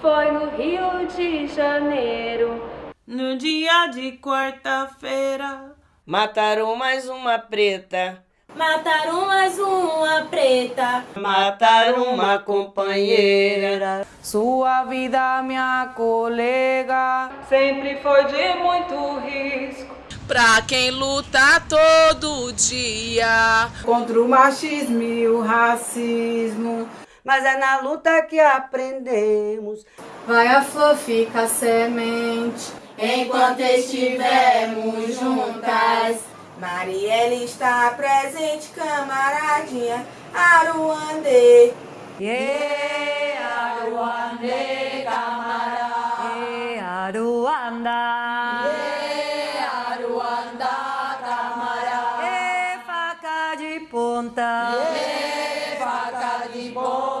Foi no Rio de Janeiro, no dia de quarta-feira. Mataram mais uma preta. Mataram mais uma preta. Mataram uma companheira. Sua vida, minha colega, sempre foi de muito risco pra quem luta todo dia contra o machismo e o racismo. Mas é na luta que aprendemos. Vai a flor, fica a semente. Enquanto estivermos juntas, Marielle está presente, camaradinha Aruandê. Yeah, Aruandê, camarada. Yeah, Aruanda. Yeah. Santa. Yeah,